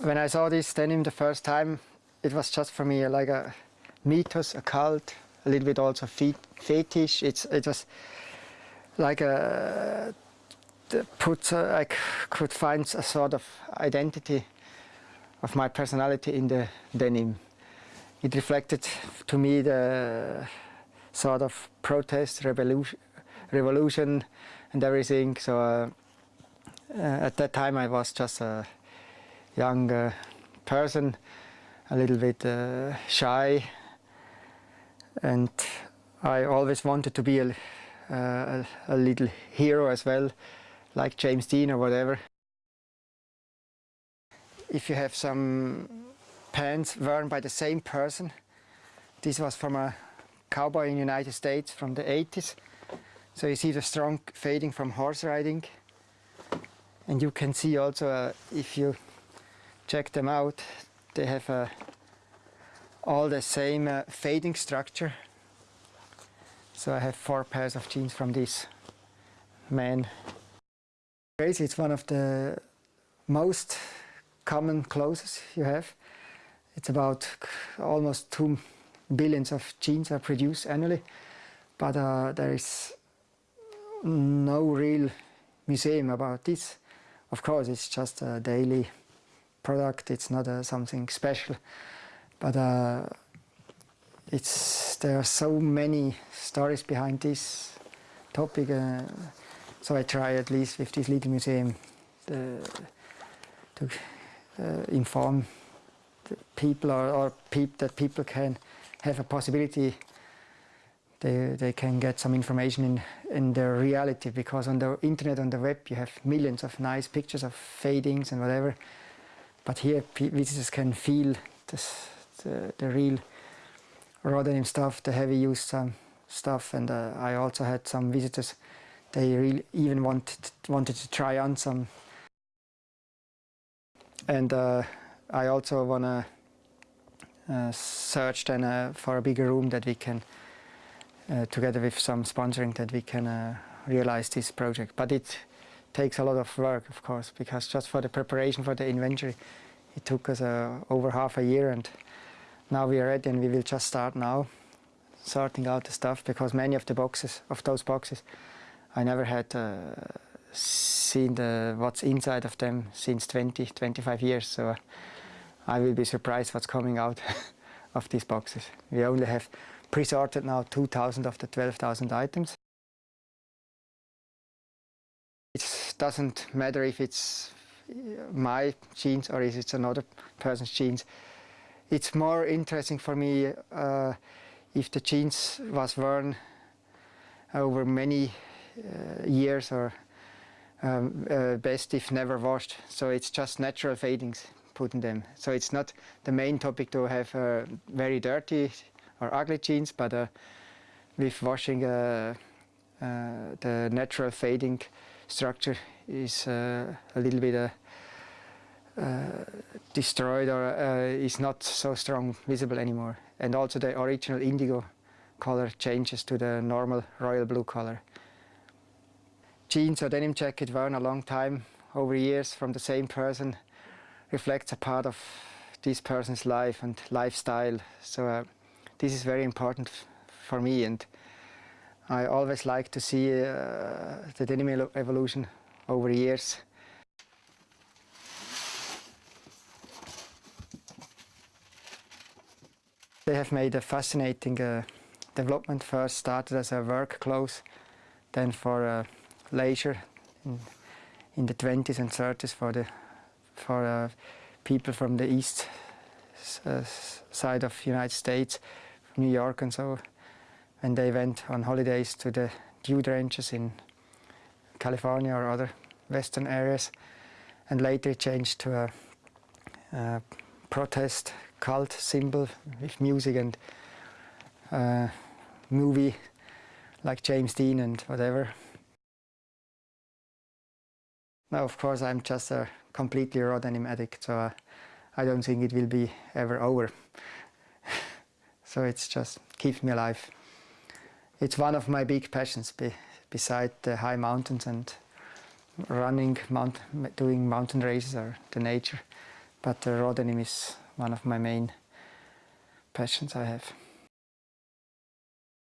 When I saw this denim the first time, it was just for me like a mythos, a cult, a little bit also fetish. It's, it was like a, put, uh, I could find a sort of identity of my personality in the denim. It reflected to me the sort of protest, revolution, revolution and everything. So uh, uh, at that time I was just a young uh, person, a little bit uh, shy, and I always wanted to be a, a, a little hero as well, like James Dean or whatever. If you have some pants worn by the same person, this was from a cowboy in the United States from the 80s. So you see the strong fading from horse riding. And you can see also, uh, if you check them out, they have uh, all the same uh, fading structure. So I have four pairs of jeans from this man. Crazy, it's one of the most common clothes you have. It's about almost two billions of jeans are produced annually, but uh, there is no real museum about this. Of course, it's just a daily product. It's not uh, something special, but uh, it's there are so many stories behind this topic. Uh, so I try at least with this little museum to uh, inform people or, or that people can have a possibility they, they can get some information in, in their reality because on the internet, on the web, you have millions of nice pictures of fadings and whatever. But here, visitors can feel this, the, the real raw stuff, the heavy use um, stuff. And uh, I also had some visitors, they really even wanted, wanted to try on some. And uh, I also want to uh, search then uh, for a bigger room that we can uh, together with some sponsoring that we can uh, realize this project. But it takes a lot of work, of course, because just for the preparation for the inventory, it took us uh, over half a year and now we are ready and we will just start now sorting out the stuff because many of the boxes, of those boxes, I never had uh, seen the, what's inside of them since 20, 25 years. So I will be surprised what's coming out of these boxes. We only have pre-sorted now 2,000 of the 12,000 items. Doesn't matter if it's my jeans or if it's another person's jeans. It's more interesting for me uh, if the jeans was worn over many uh, years or um, uh, best if never washed. So it's just natural fadings put in them. So it's not the main topic to have uh, very dirty or ugly jeans, but uh, with washing uh, uh, the natural fading structure is uh, a little bit uh, uh, destroyed or is not so strong visible anymore. And also the original indigo color changes to the normal royal blue color. Jeans or denim jacket worn a long time, over years from the same person, reflects a part of this person's life and lifestyle. So uh, this is very important for me and I always like to see uh, the denim evolution over years. They have made a fascinating uh, development. First started as a work clothes, then for uh, leisure in, in, the 20s and 30s for the for uh, people from the east uh, side of United States New York and so and they went on holidays to the dew ranges in California or other western areas and later it changed to a, a protest cult symbol with music and uh, movie like James Dean and whatever. Now of course I'm just a completely raw addict so uh, I don't think it will be ever over. So it's just keeps me alive. It's one of my big passions be, beside the high mountains and running, mount, doing mountain races or the nature. but the raw denim is one of my main passions I have.